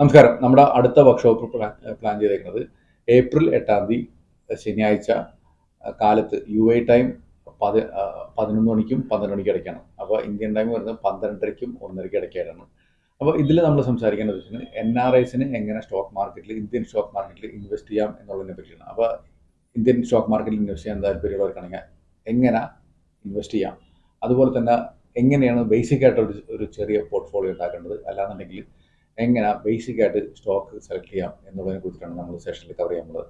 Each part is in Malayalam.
നമസ്കാരം. നമ്മുടെ അടുത്ത വർക്ക്ഷോപ്പ് പ്ലാൻ പ്ലാൻ ചെയ്തേക്കുന്നത് ഏപ്രിൽ എട്ടാം തീയതി ശനിയാഴ്ച കാലത്ത് യു എ ടൈം പതി പതിനൊന്ന് മണിക്കും പന്ത്രണ്ട് മണിക്കും ഇടയ്ക്കാണ്. അപ്പോൾ ഇന്ത്യൻ ടൈം വരുന്നത് പന്ത്രണ്ടരയ്ക്കും ഒന്നരയ്ക്കും ഇടയ്ക്കായിട്ടാണ്. അപ്പോൾ ഇതിൽ നമ്മൾ സംസാരിക്കേണ്ടത് വെച്ചാൽ എൻ ആർ ഐസിന് എങ്ങനെ സ്റ്റോക്ക് മാർക്കറ്റിൽ ഇന്ത്യൻ സ്റ്റോക്ക് മാർക്കറ്റിൽ ഇൻവെസ്റ്റ് ചെയ്യാം എന്നുള്ളതിനെ പറ്റിയാണ്. അപ്പോൾ ഇന്ത്യൻ സ്റ്റോക്ക് മാർക്കറ്റിൽ ഇൻവെസ്റ്റ് ചെയ്യാൻ താല്പര്യമുള്ളവർക്കാണെങ്കിൽ എങ്ങനെ ഇൻവെസ്റ്റ് ചെയ്യാം? അതുപോലെ തന്നെ എങ്ങനെയാണ് ബേസിക് ആയിട്ട് ഒരു ചെറിയ പോർട്ട്ഫോളിയോ ഉണ്ടാക്കേണ്ടത്? അല്ലാന്നുണ്ടെങ്കിൽ എങ്ങനെ ബേസിക് ആയിട്ട് സ്റ്റോക്ക് സെലക്ട് ചെയ്യാം എന്നുള്ളതിനെ കുറിച്ചിട്ടാണ് നമ്മൾ സെഷനിൽ കവർ ചെയ്യുന്നത്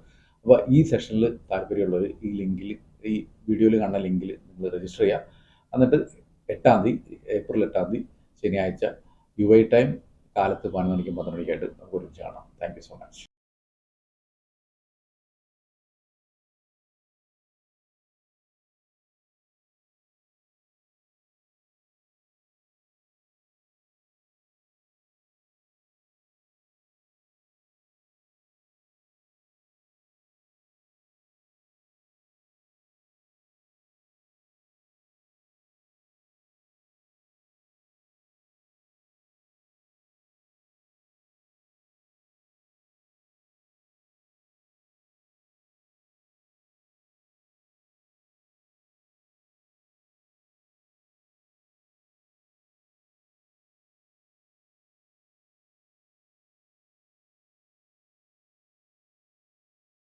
അപ്പോൾ ഈ സെഷനിൽ താല്പര്യമുള്ളവർ ഈ ലിങ്കിൽ ഈ വീഡിയോയിൽ കാണുന്ന ലിങ്കിൽ നിങ്ങൾ രജിസ്റ്റർ ചെയ്യാം. എന്നിട്ട് എട്ടാം തീയതി ഏപ്രിൽ എട്ടാം തീയതി ശനിയാഴ്ച യു ഐ ടൈം കാലത്ത് പതിനൊന്ന് മണിക്കും പന്ത്രണ്ട് മണിക്കായിട്ട് നമുക്ക് ഒരുമിച്ച് കാണാം. Thank you so much